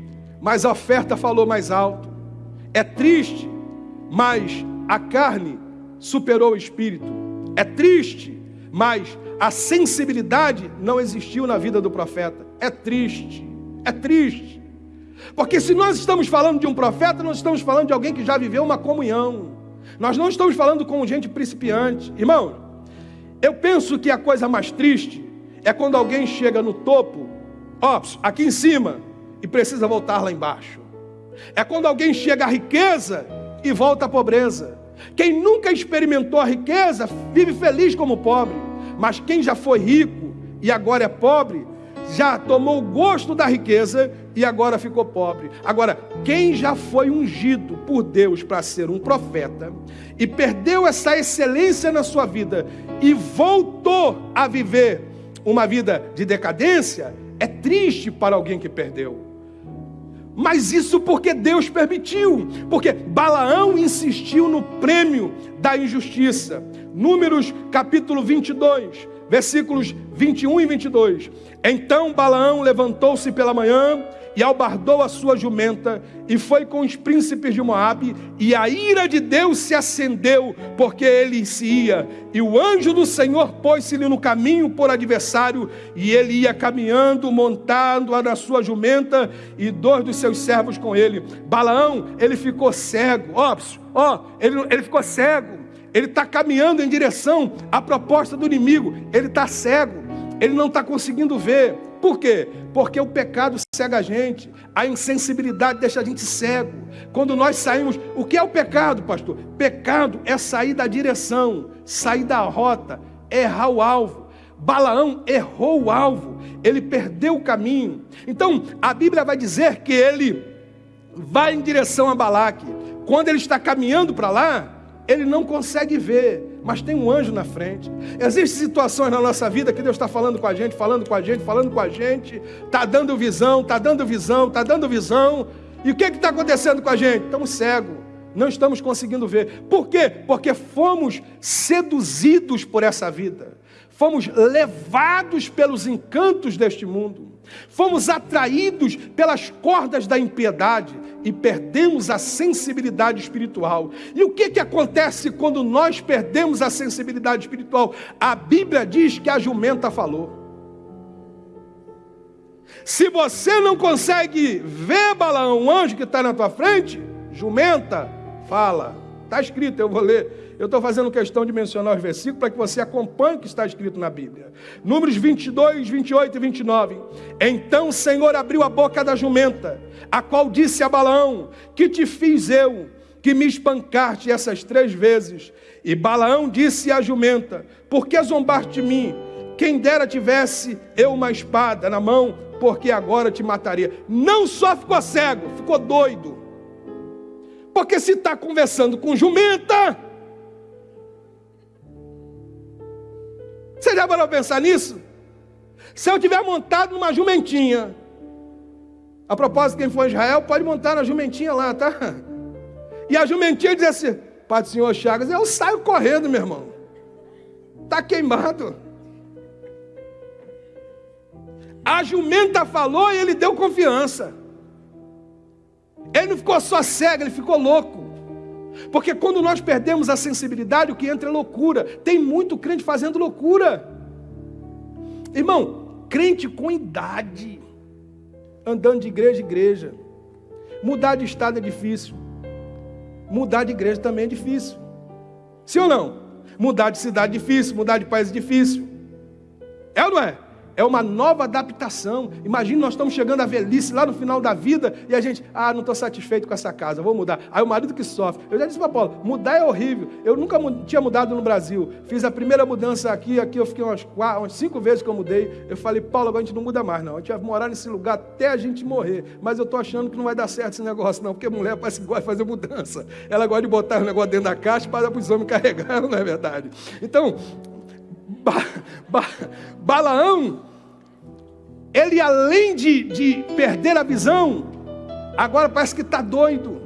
mas a oferta falou mais alto. É triste, mas a carne superou o espírito. É triste, mas a sensibilidade não existiu na vida do profeta. É triste, é triste. Porque se nós estamos falando de um profeta, nós estamos falando de alguém que já viveu uma comunhão. Nós não estamos falando com gente principiante. Irmão, eu penso que a coisa mais triste é quando alguém chega no topo, ó, aqui em cima, e precisa voltar lá embaixo. É quando alguém chega à riqueza e volta à pobreza. Quem nunca experimentou a riqueza vive feliz como pobre, mas quem já foi rico e agora é pobre, já tomou o gosto da riqueza e agora ficou pobre. Agora, quem já foi ungido por Deus para ser um profeta e perdeu essa excelência na sua vida e voltou a viver uma vida de decadência, é triste para alguém que perdeu. Mas isso porque Deus permitiu, porque Balaão insistiu no prêmio da injustiça. Números capítulo 22, versículos 21 e 22. Então Balaão levantou-se pela manhã e albardou a sua jumenta e foi com os príncipes de Moabe e a ira de Deus se acendeu porque ele se ia. E o anjo do Senhor pôs-se-lhe no caminho por adversário e ele ia caminhando montado na sua jumenta e dois dos seus servos com ele. Balaão ele ficou cego. Ó, ó ele, ele ficou cego ele está caminhando em direção à proposta do inimigo ele está cego ele não está conseguindo ver por quê? Porque o pecado cega a gente, a insensibilidade deixa a gente cego. Quando nós saímos, o que é o pecado, pastor? Pecado é sair da direção, sair da rota, errar o alvo. Balaão errou o alvo, ele perdeu o caminho. Então, a Bíblia vai dizer que ele vai em direção a Balaque. Quando ele está caminhando para lá, ele não consegue ver, mas tem um anjo na frente. Existem situações na nossa vida que Deus está falando com a gente, falando com a gente, falando com a gente, está dando visão, está dando visão, está dando visão. E o que está acontecendo com a gente? Estamos cegos, não estamos conseguindo ver. Por quê? Porque fomos seduzidos por essa vida fomos levados pelos encantos deste mundo, fomos atraídos pelas cordas da impiedade e perdemos a sensibilidade espiritual. E o que, que acontece quando nós perdemos a sensibilidade espiritual? A Bíblia diz que a jumenta falou. Se você não consegue ver, Balaão, um anjo que está na tua frente, jumenta, fala. Está escrito, eu vou ler. Eu estou fazendo questão de mencionar os versículos para que você acompanhe o que está escrito na Bíblia. Números 22, 28 e 29. Então o Senhor abriu a boca da jumenta, a qual disse a Balaão: Que te fiz eu, que me espancaste essas três vezes? E Balaão disse à jumenta: Por que zombaste de mim? Quem dera tivesse eu uma espada na mão porque agora te mataria. Não só ficou cego, ficou doido. Porque se está conversando com jumenta, você já parou pensar nisso? Se eu tiver montado numa jumentinha, a propósito, quem for a Israel pode montar na jumentinha lá, tá? E a jumentinha diz assim: Pai do Senhor Chagas, eu saio correndo, meu irmão. Está queimado. A jumenta falou e ele deu confiança. Ele não ficou só cego, ele ficou louco. Porque quando nós perdemos a sensibilidade, o que entra é loucura. Tem muito crente fazendo loucura. Irmão, crente com idade, andando de igreja em igreja. Mudar de estado é difícil. Mudar de igreja também é difícil. Sim ou não? Mudar de cidade é difícil, mudar de país é difícil. É ou não é? É uma nova adaptação. Imagina, nós estamos chegando à velhice lá no final da vida e a gente, ah, não estou satisfeito com essa casa, vou mudar. Aí o marido que sofre. Eu já disse para Paulo, mudar é horrível. Eu nunca tinha mudado no Brasil. Fiz a primeira mudança aqui, aqui eu fiquei umas, quatro, umas cinco vezes que eu mudei. Eu falei, Paulo, agora a gente não muda mais, não. A gente vai morar nesse lugar até a gente morrer. Mas eu estou achando que não vai dar certo esse negócio, não, porque mulher parece que gosta de fazer mudança. Ela gosta de botar o negócio dentro da caixa para os homens carregar, não é verdade? Então, ba, ba, Balaão ele além de, de perder a visão, agora parece que está doido.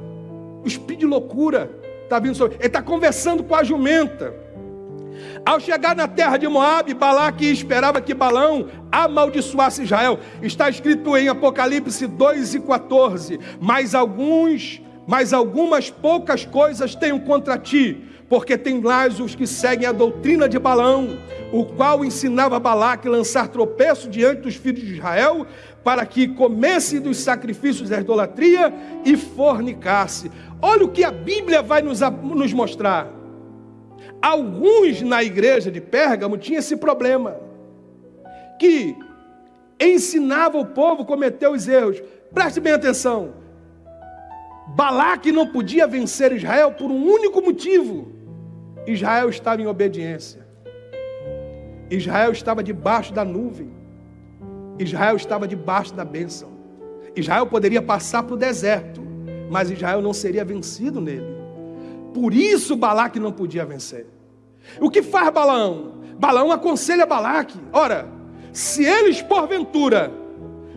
O espírito de loucura está vindo sobre. Ele está conversando com a jumenta. Ao chegar na terra de Moabe, Balaque esperava que Balão amaldiçoasse Israel. Está escrito em Apocalipse 2 e 14. Mas alguns, mas algumas poucas coisas tenho contra ti porque tem lá os que seguem a doutrina de Balão, o qual ensinava Balaque lançar tropeço diante dos filhos de Israel, para que comesse dos sacrifícios da idolatria e fornicasse. Olha o que a Bíblia vai nos, nos mostrar. Alguns na igreja de Pérgamo tinham esse problema, que ensinava o povo a cometer os erros. Preste bem atenção. Balaque não podia vencer Israel por um único motivo Israel estava em obediência. Israel estava debaixo da nuvem. Israel estava debaixo da bênção. Israel poderia passar para o deserto, mas Israel não seria vencido nele. Por isso Balaque não podia vencer. O que faz Balaão? Balaão aconselha Balaque: ora, se eles porventura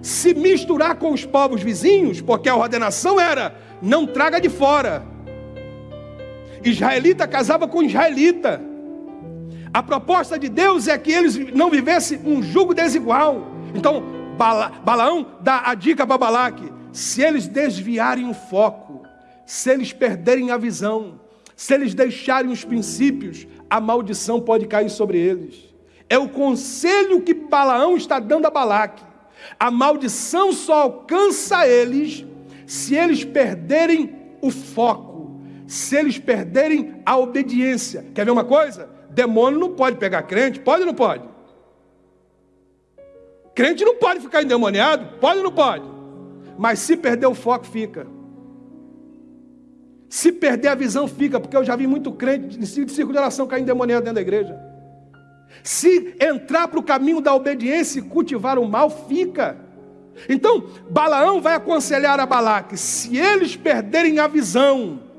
se misturar com os povos vizinhos, porque a ordenação era não traga de fora, Israelita casava com israelita. A proposta de Deus é que eles não vivessem um jugo desigual. Então, Bala, Balaão dá a dica para Balaque: se eles desviarem o foco, se eles perderem a visão, se eles deixarem os princípios, a maldição pode cair sobre eles. É o conselho que Balaão está dando a Balaque. A maldição só alcança eles se eles perderem o foco se eles perderem a obediência. Quer ver uma coisa? Demônio não pode pegar crente, pode ou não pode? Crente não pode ficar endemoniado, pode ou não pode? Mas se perder o foco, fica. Se perder a visão, fica, porque eu já vi muito crente de círculo de oração cair endemoniado dentro da igreja. Se entrar para o caminho da obediência e cultivar o mal, fica. Então, Balaão vai aconselhar a Balaque: se eles perderem a visão,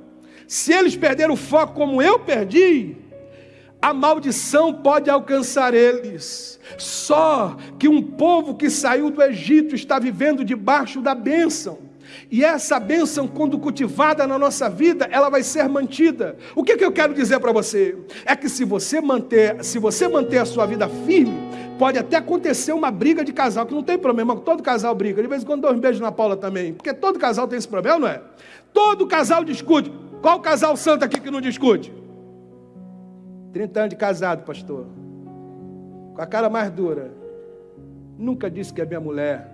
se eles perderam o foco como eu perdi, a maldição pode alcançar eles. Só que um povo que saiu do Egito está vivendo debaixo da bênção. E essa bênção, quando cultivada na nossa vida, ela vai ser mantida. O que, que eu quero dizer para você? É que se você manter, se você manter a sua vida firme, pode até acontecer uma briga de casal, que não tem problema, todo casal briga. De vez em quando dá um beijo na Paula também, porque todo casal tem esse problema, não é? Todo casal discute. Qual casal santo aqui que não discute? 30 anos de casado, pastor. Com a cara mais dura. Nunca disse que é minha mulher.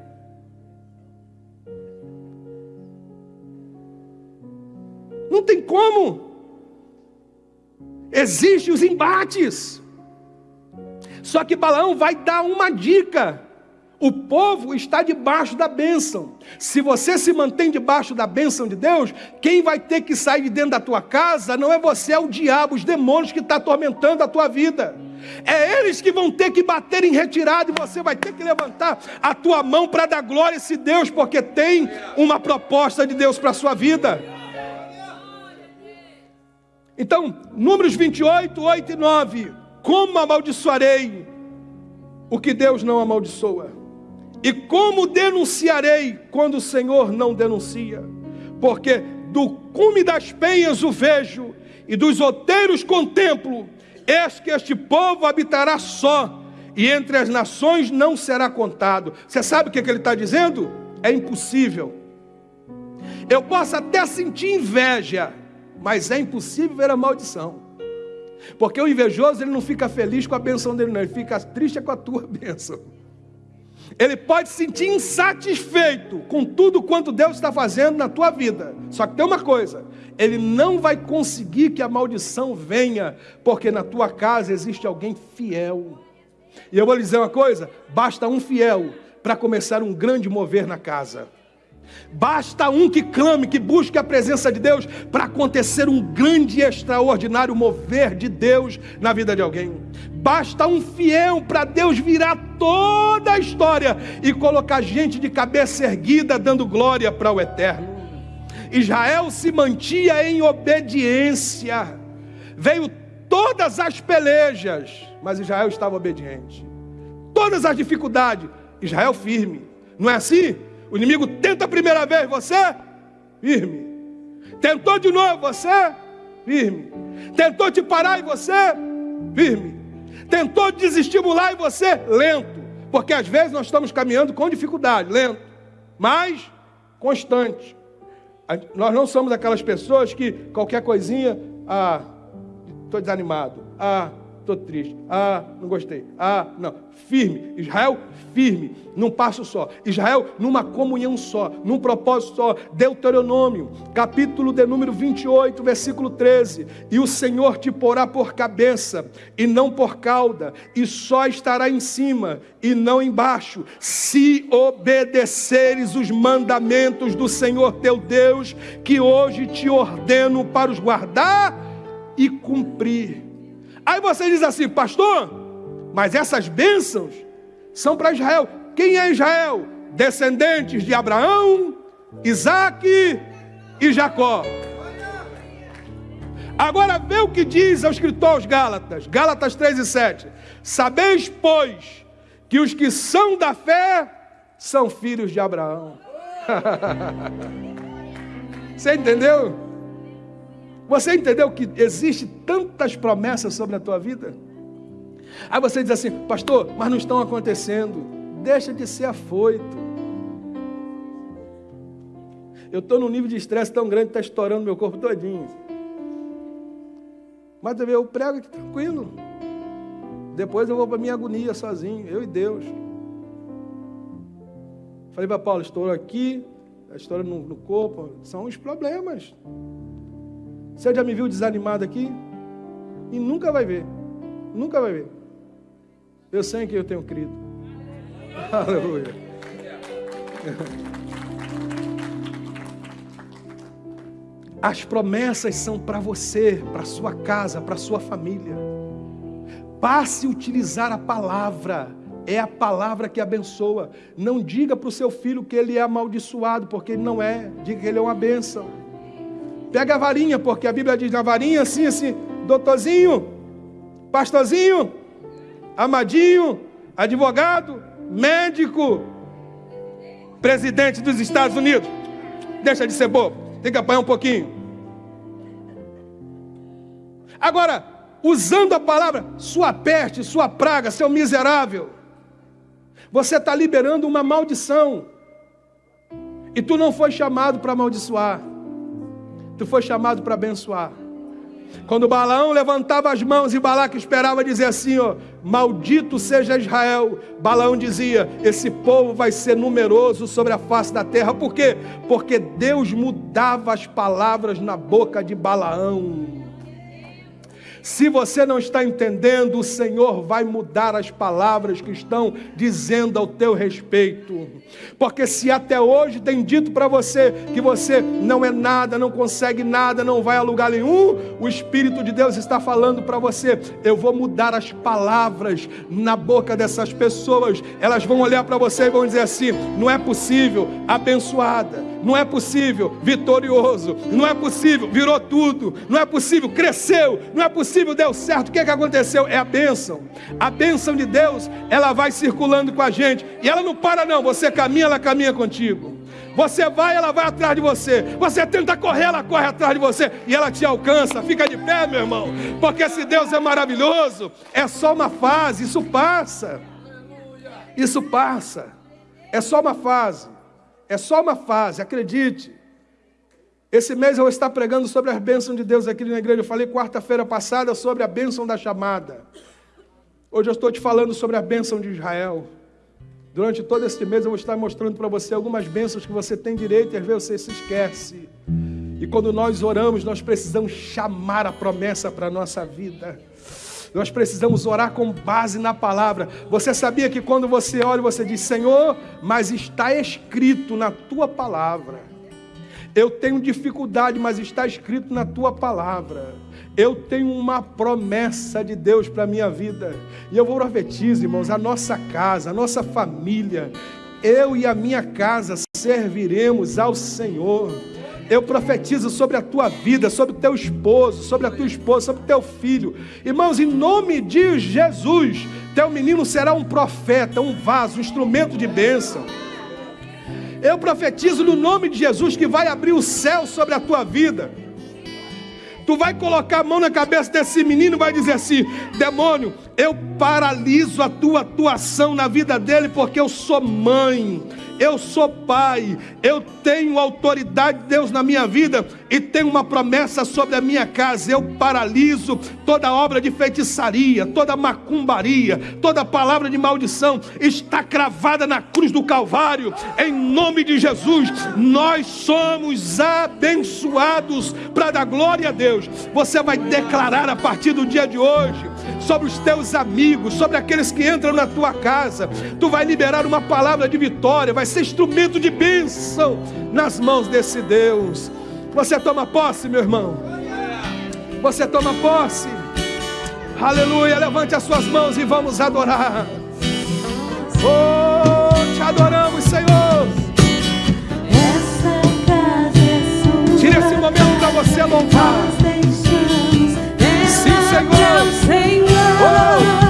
Não tem como. Existem os embates. Só que Balaão vai dar uma dica. O povo está debaixo da bênção. Se você se mantém debaixo da bênção de Deus, quem vai ter que sair de dentro da tua casa não é você, é o diabo, os demônios que estão tá atormentando a tua vida. É eles que vão ter que bater em retirada e você vai ter que levantar a tua mão para dar glória a esse Deus, porque tem uma proposta de Deus para a sua vida. Então, Números 28, 8 e 9. Como amaldiçoarei o que Deus não amaldiçoa? E como denunciarei quando o Senhor não denuncia? Porque do cume das penhas o vejo, e dos outeiros contemplo, eis que este povo habitará só, e entre as nações não será contado. Você sabe o que, é que ele está dizendo? É impossível. Eu posso até sentir inveja mas é impossível ver a maldição. Porque o invejoso ele não fica feliz com a benção dele, não, ele fica triste com a tua benção. Ele pode se sentir insatisfeito com tudo quanto Deus está fazendo na tua vida. Só que tem uma coisa: ele não vai conseguir que a maldição venha, porque na tua casa existe alguém fiel. E eu vou lhe dizer uma coisa: basta um fiel para começar um grande mover na casa. Basta um que clame, que busque a presença de Deus para acontecer um grande e extraordinário mover de Deus na vida de alguém. Basta um fiel para Deus virar toda a história e colocar gente de cabeça erguida dando glória para o eterno. Israel se mantinha em obediência. Veio todas as pelejas, mas Israel estava obediente. Todas as dificuldades, Israel firme. Não é assim? O inimigo tenta a primeira vez, você firme. Tentou de novo, você firme. Tentou te parar e você firme. Tentou desestimular e você lento. Porque às vezes nós estamos caminhando com dificuldade, lento, mas constante. Nós não somos aquelas pessoas que qualquer coisinha, ah, estou desanimado, ah, estou triste. Ah, não gostei. Ah, não. Firme. Israel, firme. Num passo só. Israel, numa comunhão só. Num propósito só. Deuteronômio, capítulo de número 28, versículo 13. E o Senhor te porá por cabeça e não por cauda, e só estará em cima e não embaixo, se obedeceres os mandamentos do Senhor teu Deus, que hoje te ordeno para os guardar e cumprir. Aí você diz assim, pastor, mas essas bênçãos são para Israel. Quem é Israel? Descendentes de Abraão, Isaac e Jacó. Agora vê o que diz ao escritor aos Gálatas, Gálatas 3 e 7. Sabeis, pois, que os que são da fé são filhos de Abraão. Você entendeu? Você entendeu que existe tantas promessas sobre a tua vida? Aí você diz assim, pastor, mas não estão acontecendo. Deixa de ser afoito. Eu estou num nível de estresse tão grande que está estourando meu corpo todinho. Mas eu prego aqui tranquilo. Depois eu vou para minha agonia sozinho, eu e Deus. Falei para Paulo, estourou aqui, estoura no, no corpo, são os problemas. Você já me viu desanimado aqui? E nunca vai ver. Nunca vai ver. Eu sei que eu tenho crido. Aleluia. As promessas são para você, para sua casa, para sua família. Passe a utilizar a palavra. É a palavra que abençoa. Não diga para o seu filho que ele é amaldiçoado, porque ele não é. Diga que ele é uma bênção. Pega a varinha, porque a Bíblia diz na varinha assim, assim, doutorzinho, pastorzinho, amadinho, advogado, médico, presidente dos Estados Unidos. Deixa de ser bobo. Tem que apanhar um pouquinho. Agora, usando a palavra sua peste, sua praga, seu miserável, você está liberando uma maldição. E tu não foi chamado para amaldiçoar, tu foi chamado para abençoar. Quando Balaão levantava as mãos e Balaque esperava dizer assim, ó, maldito seja Israel, Balaão dizia, esse povo vai ser numeroso sobre a face da terra. Por quê? Porque Deus mudava as palavras na boca de Balaão. Se você não está entendendo, o Senhor vai mudar as palavras que estão dizendo ao teu respeito. Porque se até hoje tem dito para você que você não é nada, não consegue nada, não vai a lugar nenhum, o Espírito de Deus está falando para você: eu vou mudar as palavras na boca dessas pessoas. Elas vão olhar para você e vão dizer assim: não é possível, abençoada, não é possível, vitorioso, não é possível, virou tudo, não é possível, cresceu, não é possível deu certo. O que, é que aconteceu? É a bênção. A bênção de Deus, ela vai circulando com a gente. E ela não para, não. Você caminha, ela caminha contigo. Você vai, ela vai atrás de você. Você tenta correr, ela corre atrás de você. E ela te alcança. Fica de pé, meu irmão. Porque se Deus é maravilhoso, é só uma fase. Isso passa. Isso passa. É só uma fase. É só uma fase, acredite. Esse mês eu vou estar pregando sobre as bênçãos de Deus aqui na igreja. Eu falei quarta-feira passada sobre a bênção da chamada. Hoje eu estou te falando sobre a bênção de Israel. Durante todo este mês eu vou estar mostrando para você algumas bênçãos que você tem direito e às vezes você se esquece. E quando nós oramos, nós precisamos chamar a promessa para a nossa vida. Nós precisamos orar com base na palavra. Você sabia que quando você ora, você diz: Senhor, mas está escrito na tua palavra. Eu tenho dificuldade, mas está escrito na tua palavra. Eu tenho uma promessa de Deus para a minha vida. E eu vou profetizar, irmãos, a nossa casa, a nossa família, eu e a minha casa serviremos ao Senhor. Eu profetizo sobre a tua vida, sobre o teu esposo, sobre a tua esposa, sobre o teu filho. Irmãos, em nome de Jesus, teu menino será um profeta, um vaso, um instrumento de bênção. Eu profetizo no nome de Jesus que vai abrir o céu sobre a tua vida. Tu vai colocar a mão na cabeça desse menino e vai dizer assim: demônio, eu paraliso a tua atuação na vida dele porque eu sou mãe eu sou pai, eu tenho autoridade de Deus na minha vida e tenho uma promessa sobre a minha casa. Eu paraliso toda obra de feitiçaria, toda macumbaria, toda palavra de maldição está cravada na cruz do Calvário. Em nome de Jesus, nós somos abençoados para dar glória a Deus. Você vai declarar a partir do dia de hoje sobre os teus amigos, sobre aqueles que entram na tua casa. Tu vai liberar uma palavra de vitória, vai ser instrumento de bênção nas mãos desse Deus. Você toma posse, meu irmão. Você toma posse. Aleluia. Levante as suas mãos e vamos adorar. Oh, te adoramos, Senhor. Essa casa é sua. Tire esse momento para você louvar. Lord. Oh.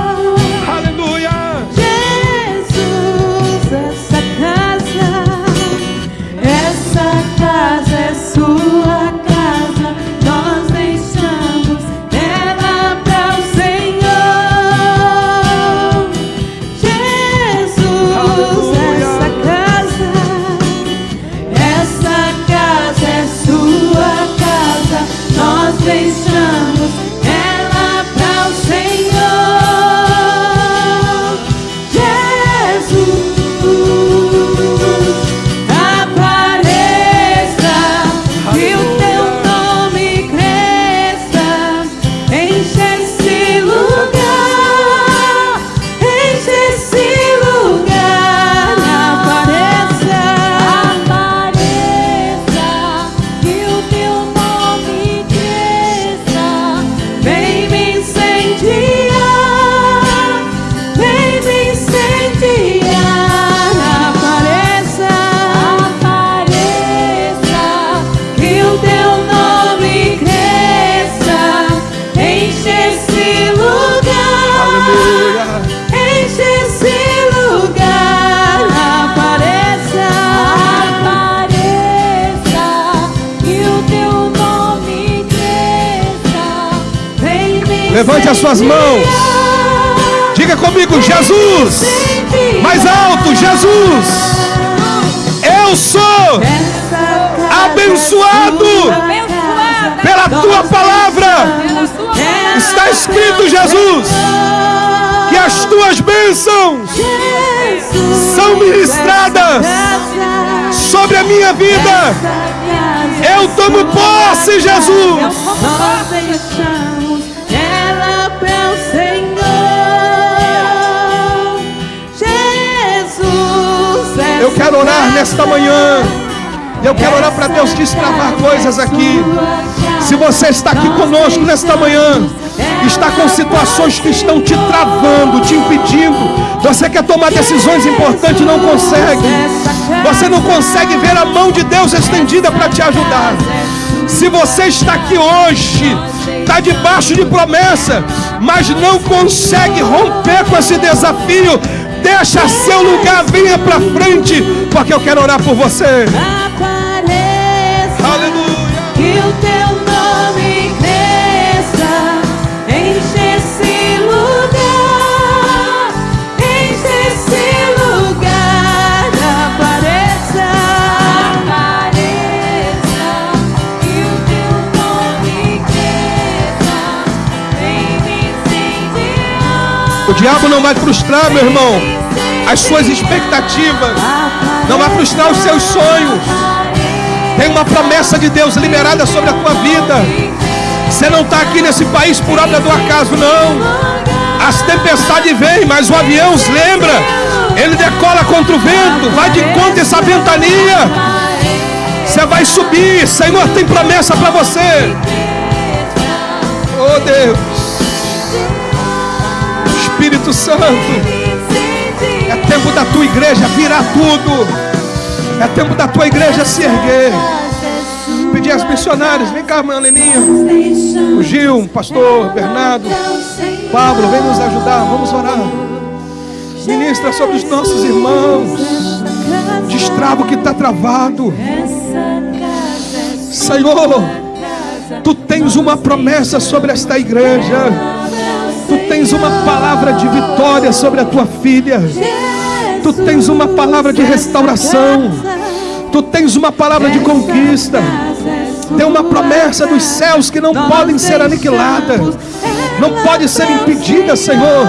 Tuas bênçãos são ministradas sobre a minha vida. Eu tomo posse, Jesus. Eu quero orar nesta manhã. Eu quero orar para Deus destravar coisas aqui. Se você está aqui conosco nesta manhã, está com situações que estão te travando, te impedindo. Você quer tomar decisões importantes e não consegue. Você não consegue ver a mão de Deus estendida para te ajudar. Se você está aqui hoje, está debaixo de promessa, mas não consegue romper com esse desafio, deixa seu lugar, venha para frente, porque eu quero orar por você. Diabo não vai frustrar, meu irmão, as suas expectativas, não vai frustrar os seus sonhos. Tem uma promessa de Deus liberada sobre a tua vida. Você não está aqui nesse país por obra do acaso, não. As tempestades vêm, mas o avião se lembra. Ele decola contra o vento, vai de conta essa ventania. Você vai subir, Senhor tem promessa para você. Oh Deus, Espírito Santo, é tempo da tua igreja virar tudo. É tempo da tua igreja se erguer. Pedir às missionárias, vem cá, irmã Leninha. O Gil, o pastor Bernardo, Pablo, vem nos ajudar, vamos orar. Ministra sobre os nossos irmãos. Destrava o que está travado. Senhor, tu tens uma promessa sobre esta igreja. Tens uma palavra de vitória sobre a tua filha. Tu tens uma palavra de restauração. Tu tens uma palavra de conquista. Tem uma promessa dos céus que não podem ser aniquiladas. Não pode ser impedida, Senhor.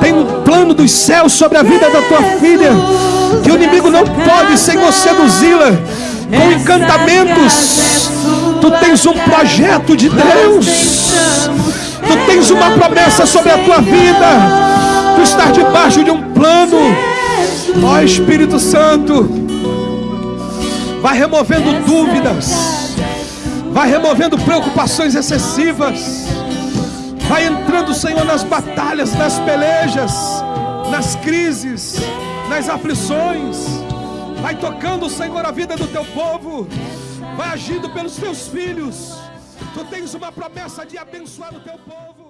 Tem um plano dos céus sobre a vida da tua filha. Que o inimigo não pode, Senhor, seduzi-la com encantamentos. Tu tens um projeto de Deus. Tu tens uma promessa sobre a tua vida. Tu estás debaixo de um plano. Ó Espírito Santo, vai removendo dúvidas, vai removendo preocupações excessivas, vai entrando, Senhor, nas batalhas, nas pelejas, nas crises, nas aflições, vai tocando, Senhor, a vida do teu povo, vai agindo pelos teus filhos. Tu tens uma promessa de abençoar o teu povo.